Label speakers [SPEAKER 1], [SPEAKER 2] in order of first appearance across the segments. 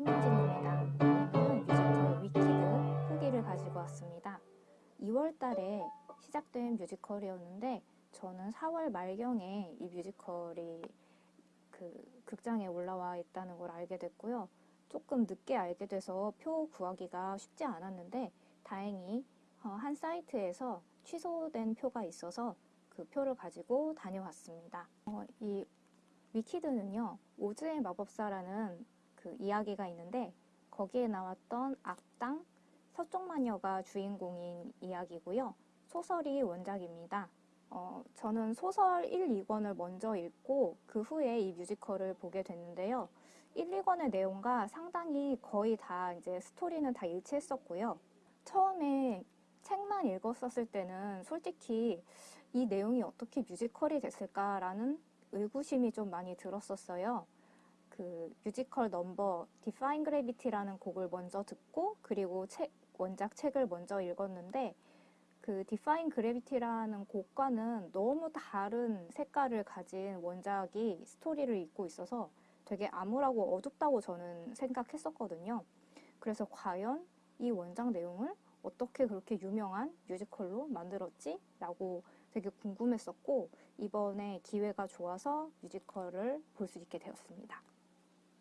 [SPEAKER 1] 한예진입니다. 오늘은 뮤지컬 위키드 후기를 가지고 왔습니다. 2월 달에 시작된 뮤지컬이었는데 저는 4월 말경에 이 뮤지컬이 그 극장에 올라와 있다는 걸 알게 됐고요. 조금 늦게 알게 돼서 표 구하기가 쉽지 않았는데 다행히 어, 한 사이트에서 취소된 표가 있어서 그 표를 가지고 다녀왔습니다. 어, 이 위키드는요, 오즈의 마법사라는 그 이야기가 있는데 거기에 나왔던 악당 서쪽 마녀가 주인공인 이야기고요. 소설이 원작입니다. 어, 저는 소설 1, 2권을 먼저 읽고 그 후에 이 뮤지컬을 보게 됐는데요. 1, 2권의 내용과 상당히 거의 다 이제 스토리는 다 일치했었고요. 처음에 책만 읽었었을 때는 솔직히 이 내용이 어떻게 뮤지컬이 됐을까라는 의구심이 좀 많이 들었었어요. 그 뮤지컬 넘버 Defying Gravity라는 곡을 먼저 듣고 그리고 책 원작 책을 먼저 읽었는데 그 Defying Gravity라는 곡과는 너무 다른 색깔을 가진 원작이 스토리를 잇고 있어서 되게 암울하고 어둡다고 저는 생각했었거든요. 그래서 과연 이 원작 내용을 어떻게 그렇게 유명한 뮤지컬로 만들었지? 라고 되게 궁금했었고 이번에 기회가 좋아서 뮤지컬을 볼 수 있게 되었습니다.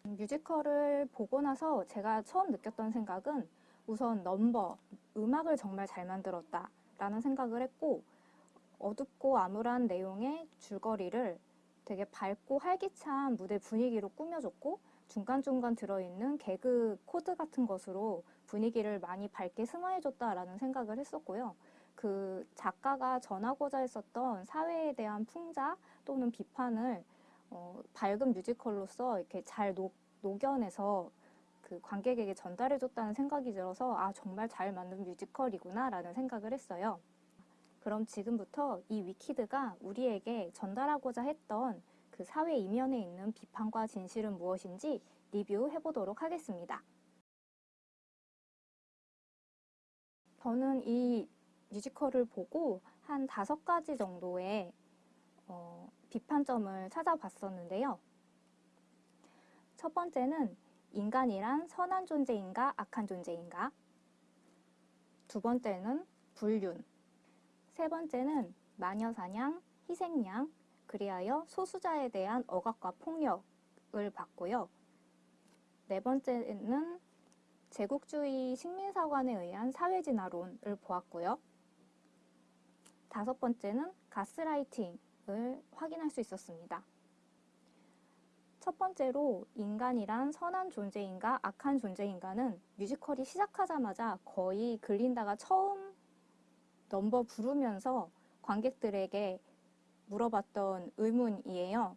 [SPEAKER 1] 뮤지컬을 보고 나서 제가 처음 느꼈던 생각은 우선 넘버, 음악을 정말 잘 만들었다 라는 생각을 했고 어둡고 암울한 내용의 줄거리를 되게 밝고 활기찬 무대 분위기로 꾸며줬고 중간중간 들어있는 개그 코드 같은 것으로 분위기를 많이 밝게 승화해줬다라는 생각을 했었고요. 그 작가가 전하고자 했었던 사회에 대한 풍자 또는 비판을 어, 밝은 뮤지컬로서 이렇게 잘 녹, 녹여내서 그 관객에게 전달해줬다는 생각이 들어서 아 정말 잘 만든 뮤지컬이구나 라는 생각을 했어요. 그럼 지금부터 이 위키드가 우리에게 전달하고자 했던 그 사회 이면에 있는 비판과 진실은 무엇인지 리뷰해 보도록 하겠습니다. 저는 이 뮤지컬을 보고 한 다섯 가지 정도의 어, 비판점을 찾아봤었는데요. 첫 번째는 인간이란 선한 존재인가 악한 존재인가? 두 번째는 불륜. 세 번째는 마녀사냥, 희생양, 그리하여 소수자에 대한 억압과 폭력을 봤고요. 네 번째는 제국주의 식민사관에 의한 사회진화론을 보았고요. 다섯 번째는 가스라이팅 을 확인할 수 있었습니다. 첫 번째로 인간이란 선한 존재인가 악한 존재인가는 뮤지컬이 시작하자마자 거의 글린다가 처음 넘버 부르면서 관객들에게 물어봤던 의문이에요.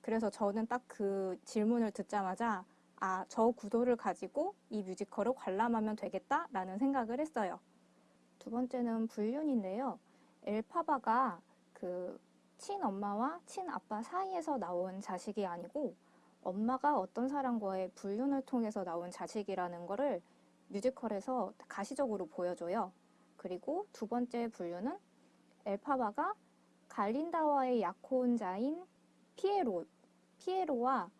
[SPEAKER 1] 그래서 저는 딱 그 질문을 듣자마자 아, 저 구도를 가지고 이 뮤지컬을 관람하면 되겠다라는 생각을 했어요. 두 번째는 불륜인데요. 엘파바가 그 친엄마와 친아빠 사이에서 나온 자식이 아니고 엄마가 어떤 사람과의 불륜을 통해서 나온 자식이라는 거를 뮤지컬에서 가시적으로 보여줘요. 그리고 두 번째 불륜은 엘파바가 갈린다와의 약혼자인 피에로, 피에로와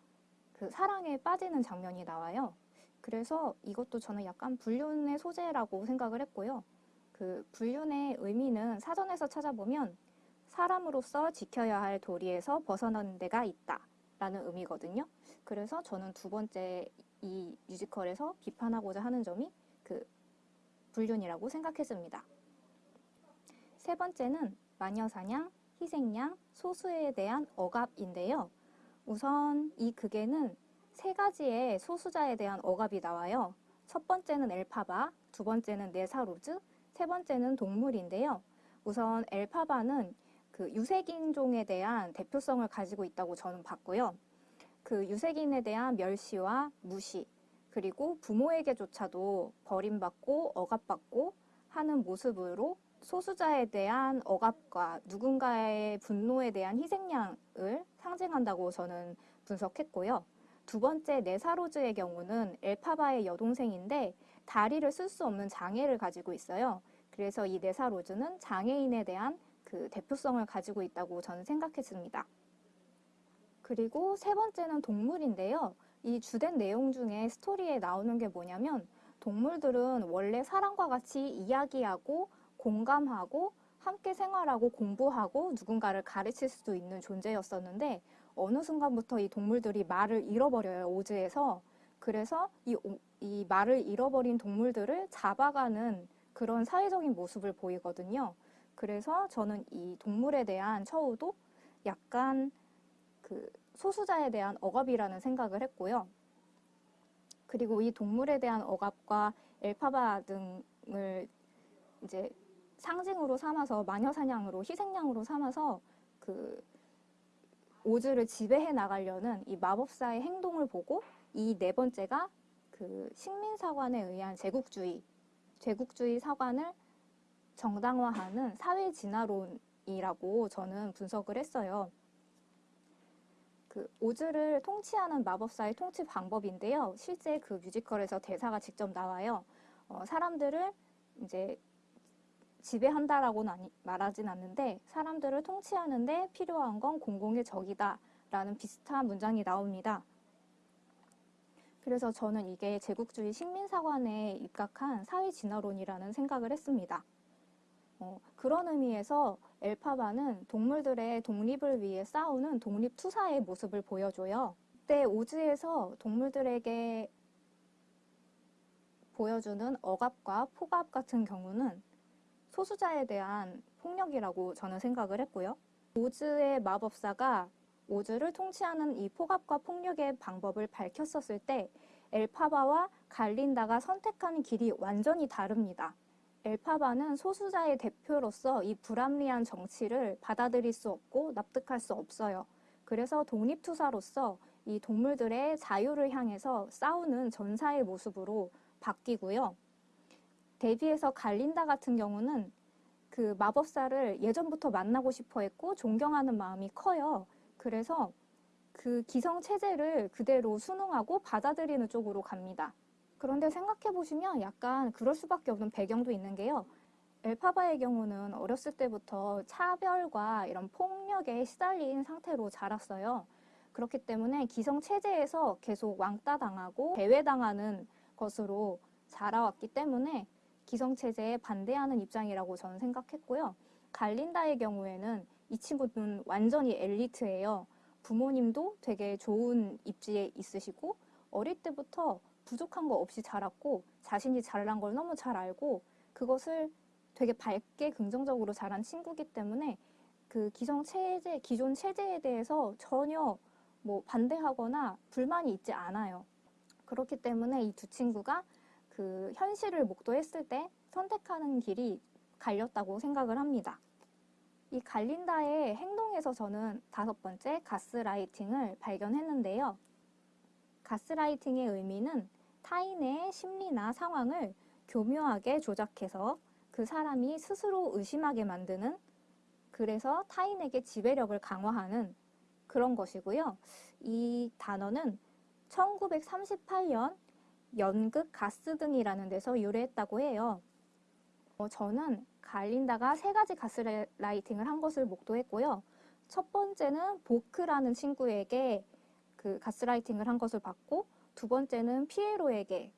[SPEAKER 1] 그 사랑에 빠지는 장면이 나와요. 그래서 이것도 저는 약간 불륜의 소재라고 생각을 했고요. 그 불륜의 의미는 사전에서 찾아보면 사람으로서 지켜야 할 도리에서 벗어나는 데가 있다 라는 의미거든요. 그래서 저는 두 번째 이 뮤지컬에서 비판하고자 하는 점이 그 불륜이라고 생각했습니다. 세 번째는 마녀사냥, 희생양, 소수에 대한 억압인데요. 우선 이 극에는 세 가지의 소수자에 대한 억압이 나와요. 첫 번째는 엘파바, 두 번째는 네사로즈, 세 번째는 동물인데요. 우선 엘파바는 그 유색인종에 대한 대표성을 가지고 있다고 저는 봤고요. 그 유색인에 대한 멸시와 무시, 그리고 부모에게조차도 버림받고 억압받고 하는 모습으로 소수자에 대한 억압과 누군가의 분노에 대한 희생양을 상징한다고 저는 분석했고요. 두 번째 네사로즈의 경우는 엘파바의 여동생인데 다리를 쓸 수 없는 장애를 가지고 있어요. 그래서 이 네사로즈는 장애인에 대한 그 대표성을 가지고 있다고 저는 생각했습니다. 그리고 세 번째는 동물인데요. 이 주된 내용 중에 스토리에 나오는 게 뭐냐면 동물들은 원래 사람과 같이 이야기하고 공감하고 함께 생활하고 공부하고 누군가를 가르칠 수도 있는 존재였었는데 어느 순간부터 이 동물들이 말을 잃어버려요 오즈에서 그래서 이, 오- 이 말을 잃어버린 동물들을 잡아가는 그런 사회적인 모습을 보이거든요. 그래서 저는 이 동물에 대한 처우도 약간 그 소수자에 대한 억압이라는 생각을 했고요. 그리고 이 동물에 대한 억압과 엘파바 등을 이제 상징으로 삼아서 마녀 사냥으로 희생양으로 삼아서 그 오즈를 지배해 나가려는 이 마법사의 행동을 보고 이 네 번째가 그 식민 사관에 의한 제국주의, 제국주의 사관을 정당화하는 사회 진화론이라고 저는 분석을 했어요. 그 오즈를 통치하는 마법사의 통치 방법인데요. 실제 그 뮤지컬에서 대사가 직접 나와요. 어, 사람들을 이제 지배한다라고는 말하진 않는데 사람들을 통치하는데 필요한 건 공공의 적이다 라는 비슷한 문장이 나옵니다. 그래서 저는 이게 제국주의 식민사관에 입각한 사회 진화론이라는 생각을 했습니다. 어, 그런 의미에서 엘파바는 동물들의 독립을 위해 싸우는 독립투사의 모습을 보여줘요. 그때 오즈에서 동물들에게 보여주는 억압과 폭압 같은 경우는 소수자에 대한 폭력이라고 저는 생각을 했고요. 오즈의 마법사가 오즈를 통치하는 이 폭압과 폭력의 방법을 밝혔었을 때 엘파바와 갈린다가 선택하는 길이 완전히 다릅니다. 엘파바는 소수자의 대표로서 이 불합리한 정치를 받아들일 수 없고 납득할 수 없어요. 그래서 독립투사로서 이 동물들의 자유를 향해서 싸우는 전사의 모습으로 바뀌고요. 대비해서 갈린다 같은 경우는 그 마법사를 예전부터 만나고 싶어 했고 존경하는 마음이 커요. 그래서 그 기성 체제를 그대로 순응하고 받아들이는 쪽으로 갑니다. 그런데 생각해 보시면 약간 그럴 수밖에 없는 배경도 있는 게요. 엘파바의 경우는 어렸을 때부터 차별과 이런 폭력에 시달린 상태로 자랐어요. 그렇기 때문에 기성 체제에서 계속 왕따 당하고 배회당하는 것으로 자라왔기 때문에 기성 체제에 반대하는 입장이라고 저는 생각했고요. 갈린다의 경우에는 이 친구는 완전히 엘리트예요. 부모님도 되게 좋은 입지에 있으시고 어릴 때부터 부족한 거 없이 자랐고 자신이 잘난 걸 너무 잘 알고 그것을 되게 밝게 긍정적으로 자란 친구기 때문에 그 기성 체제, 기존 체제에 대해서 전혀 뭐 반대하거나 불만이 있지 않아요. 그렇기 때문에 이 두 친구가 그 현실을 목도했을 때 선택하는 길이 갈렸다고 생각을 합니다. 이 갈린다의 행동에서 저는 다섯 번째 가스라이팅을 발견했는데요. 가스라이팅의 의미는 타인의 심리나 상황을 교묘하게 조작해서 그 사람이 스스로 의심하게 만드는 그래서 타인에게 지배력을 강화하는 그런 것이고요. 이 단어는 1938년 연극 가스 등이라는 데서 유래했다고 해요. 어, 저는 갈린다가 세 가지 가스라이팅을 한 것을 목도했고요. 첫 번째는 보크라는 친구에게 그 가스라이팅을 한 것을 봤고, 두 번째는 피에로에게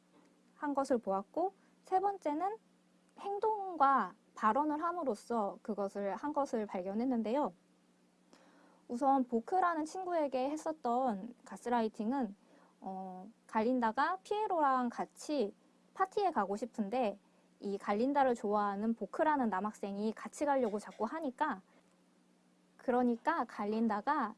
[SPEAKER 1] 한 것을 보았고, 세 번째는 행동과 발언을 함으로써 그것을 한 것을 발견했는데요. 우선 보크라는 친구에게 했었던 가스라이팅은 어, 갈린다가 피에로랑 같이 파티에 가고 싶은데 이 갈린다를 좋아하는 보크라는 남학생이 같이 가려고 자꾸 하니까 그러니까 갈린다가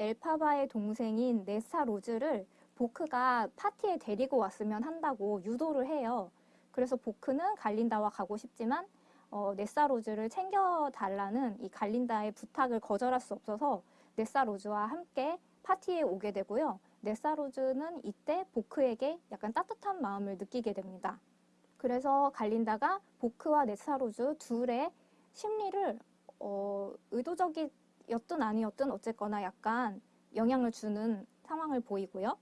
[SPEAKER 1] 엘파바의 동생인 네사 로즈를 보크가 파티에 데리고 왔으면 한다고 유도를 해요. 그래서 보크는 갈린다와 가고 싶지만 어, 네사로즈를 챙겨달라는 이 갈린다의 부탁을 거절할 수 없어서 네사로즈와 함께 파티에 오게 되고요. 네사로즈는 이때 보크에게 약간 따뜻한 마음을 느끼게 됩니다. 그래서 갈린다가 보크와 네사로즈 둘의 심리를 어, 의도적이 었든 아니었든 어쨌거나 약간 영향을 주는 상황을 보이고요.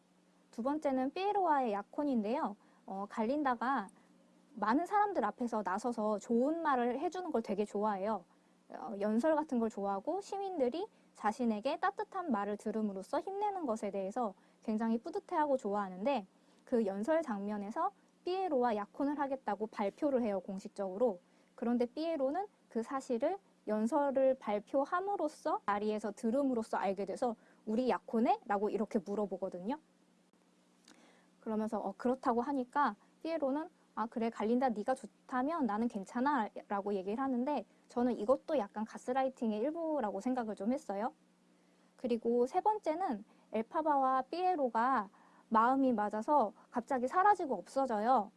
[SPEAKER 1] 두 번째는 피에로와의 약혼인데요. 어, 갈린다가 많은 사람들 앞에서 나서서 좋은 말을 해주는 걸 되게 좋아해요. 어, 연설 같은 걸 좋아하고 시민들이 자신에게 따뜻한 말을 들음으로써 힘내는 것에 대해서 굉장히 뿌듯해하고 좋아하는데 그 연설 장면에서 삐에로와 약혼을 하겠다고 발표를 해요, 공식적으로. 그런데 삐에로는 그 사실을 연설을 발표함으로써 자리에서 들음으로써 알게 돼서 우리 약혼해? 라고 이렇게 물어보거든요. 그러면서 어, 그렇다고 하니까 삐에로는 아 그래 갈린다 네가 좋다면 나는 괜찮아 라고 얘기를 하는데 저는 이것도 약간 가스라이팅의 일부라고 생각을 좀 했어요. 그리고 세 번째는 엘파바와 삐에로가 마음이 맞아서 갑자기 사라지고 없어져요.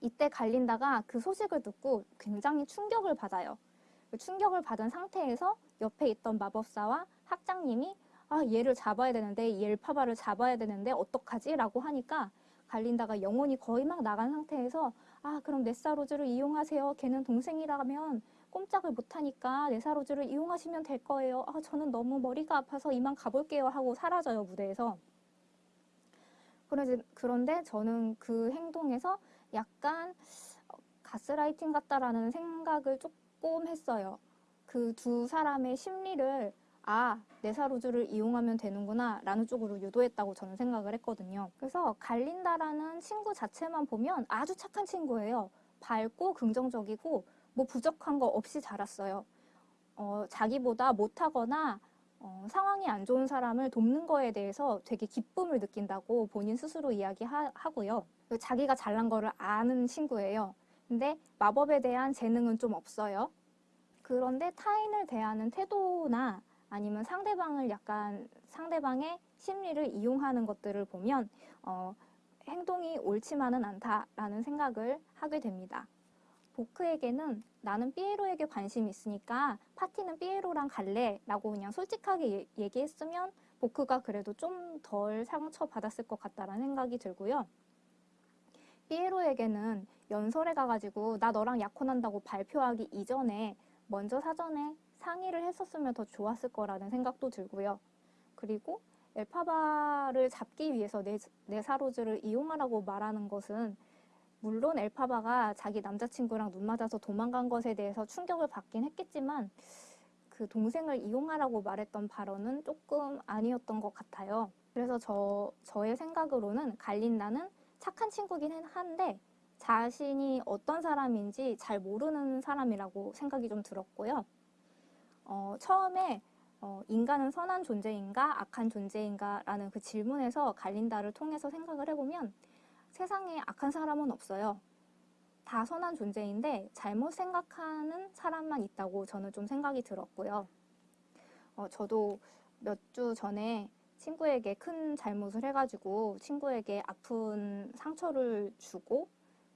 [SPEAKER 1] 이때 갈린다가 그 소식을 듣고 굉장히 충격을 받아요. 그 충격을 받은 상태에서 옆에 있던 마법사와 학장님이 아 얘를 잡아야 되는데 이 엘파바를 잡아야 되는데 어떡하지? 라고 하니까 갈린다가 영혼이 거의 막 나간 상태에서 아 그럼 네사로즈를 이용하세요. 걔는 동생이라면 꼼짝을 못하니까 네사로즈를 이용하시면 될 거예요. 아 저는 너무 머리가 아파서 이만 가볼게요 하고 사라져요 무대에서. 그런데 저는 그 행동에서 약간 어, 가스라이팅 같다라는 생각을 조금 했어요. 그 두 사람의 심리를 아, 네사로즈를 이용하면 되는구나 라는 쪽으로 유도했다고 저는 생각을 했거든요. 그래서 갈린다라는 친구 자체만 보면 아주 착한 친구예요. 밝고 긍정적이고 뭐 부족한 거 없이 자랐어요. 어, 자기보다 못하거나 어, 상황이 안 좋은 사람을 돕는 거에 대해서 되게 기쁨을 느낀다고 본인 스스로 이야기하고요. 자기가 잘난 거를 아는 친구예요. 근데 마법에 대한 재능은 좀 없어요. 그런데 타인을 대하는 태도나 아니면 상대방을 약간 상대방의 심리를 이용하는 것들을 보면 어, 행동이 옳지만은 않다라는 생각을 하게 됩니다. 보크에게는 나는 삐에로에게 관심이 있으니까 파티는 삐에로랑 갈래 라고 그냥 솔직하게 얘- 얘기했으면 보크가 그래도 좀 덜 상처받았을 것 같다라는 생각이 들고요. 삐에로에게는 연설에 가가지고 나 너랑 약혼한다고 발표하기 이전에 먼저 사전에 상의를 했었으면 더 좋았을 거라는 생각도 들고요. 그리고 엘파바를 잡기 위해서 네, 네사로즈를 이용하라고 말하는 것은 물론 엘파바가 자기 남자친구랑 눈 맞아서 도망간 것에 대해서 충격을 받긴 했겠지만 그 동생을 이용하라고 말했던 발언은 조금 아니었던 것 같아요. 그래서 저, 저의 생각으로는 갈린다는 착한 친구긴 한데 자신이 어떤 사람인지 잘 모르는 사람이라고 생각이 좀 들었고요. 어, 처음에 어, 인간은 선한 존재인가 악한 존재인가 라는 그 질문에서 갈린다를 통해서 생각을 해보면 세상에 악한 사람은 없어요. 다 선한 존재인데 잘못 생각하는 사람만 있다고 저는 좀 생각이 들었고요. 어, 저도 몇 주 전에 친구에게 큰 잘못을 해가지고 친구에게 아픈 상처를 주고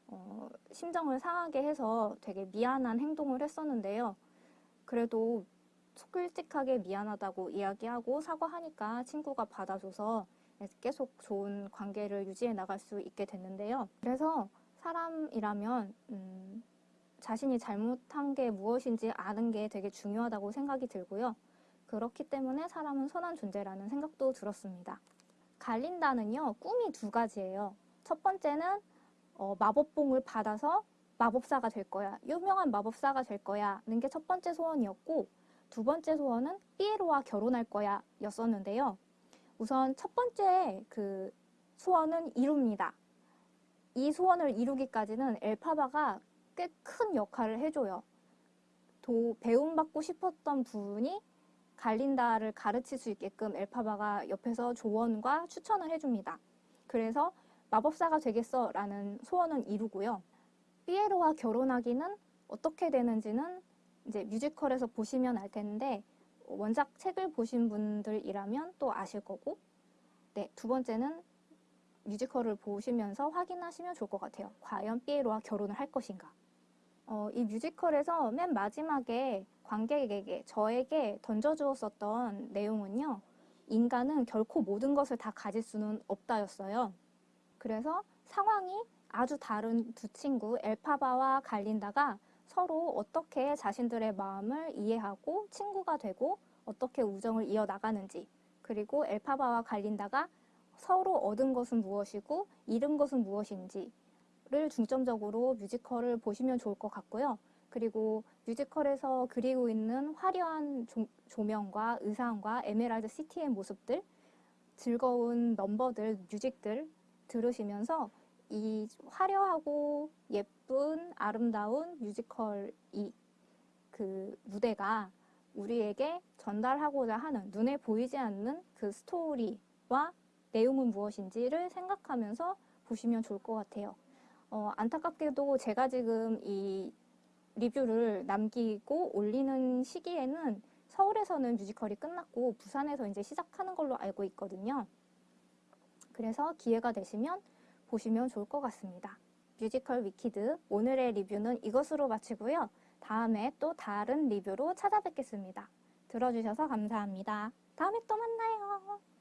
[SPEAKER 1] 어, 심정을 상하게 해서 되게 미안한 행동을 했었는데요. 그래도 솔직하게 미안하다고 이야기하고 사과하니까 친구가 받아줘서 계속 좋은 관계를 유지해 나갈 수 있게 됐는데요. 그래서 사람이라면 음, 자신이 잘못한 게 무엇인지 아는 게 되게 중요하다고 생각이 들고요. 그렇기 때문에 사람은 선한 존재라는 생각도 들었습니다. 갈린다는요, 꿈이 두 가지예요. 첫 번째는 어, 마법봉을 받아서 마법사가 될 거야. 유명한 마법사가 될 거야. 는 게 첫 번째 소원이었고, 두 번째 소원은 삐에로와 결혼할 거야. 였었는데요. 우선 첫 번째 그 소원은 이룹니다. 이 소원을 이루기까지는 엘파바가 꽤 큰 역할을 해줘요. 도, 배움받고 싶었던 분이 갈린다를 가르칠 수 있게끔 엘파바가 옆에서 조언과 추천을 해줍니다. 그래서 마법사가 되겠어 라는 소원은 이루고요. 삐에로와 결혼하기는 어떻게 되는지는 이제 뮤지컬에서 보시면 알 텐데 원작 책을 보신 분들이라면 또 아실 거고 네, 두 번째는 뮤지컬을 보시면서 확인하시면 좋을 것 같아요. 과연 삐에로와 결혼을 할 것인가? 어, 이 뮤지컬에서 맨 마지막에 관객에게 저에게 던져주었었던 내용은요. 인간은 결코 모든 것을 다 가질 수는 없다였어요. 그래서 상황이 아주 다른 두 친구 엘파바와 갈린다가 서로 어떻게 자신들의 마음을 이해하고 친구가 되고 어떻게 우정을 이어나가는지 그리고 엘파바와 갈린다가 서로 얻은 것은 무엇이고 잃은 것은 무엇인지 를 중점적으로 뮤지컬을 보시면 좋을 것 같고요. 그리고 뮤지컬에서 그리고 있는 화려한 조, 조명과 의상과 에메랄드 시티의 모습들 즐거운 넘버들, 뮤직들 들으시면서 이 화려하고 예쁜 아름다운 뮤지컬 이 그 무대가 우리에게 전달하고자 하는 눈에 보이지 않는 그 스토리와 내용은 무엇인지를 생각하면서 보시면 좋을 것 같아요. 어, 안타깝게도 제가 지금 이 리뷰를 남기고 올리는 시기에는 서울에서는 뮤지컬이 끝났고 부산에서 이제 시작하는 걸로 알고 있거든요. 그래서 기회가 되시면 보시면 좋을 것 같습니다. 뮤지컬 위키드 오늘의 리뷰는 이것으로 마치고요. 다음에 또 다른 리뷰로 찾아뵙겠습니다. 들어주셔서 감사합니다. 다음에 또 만나요.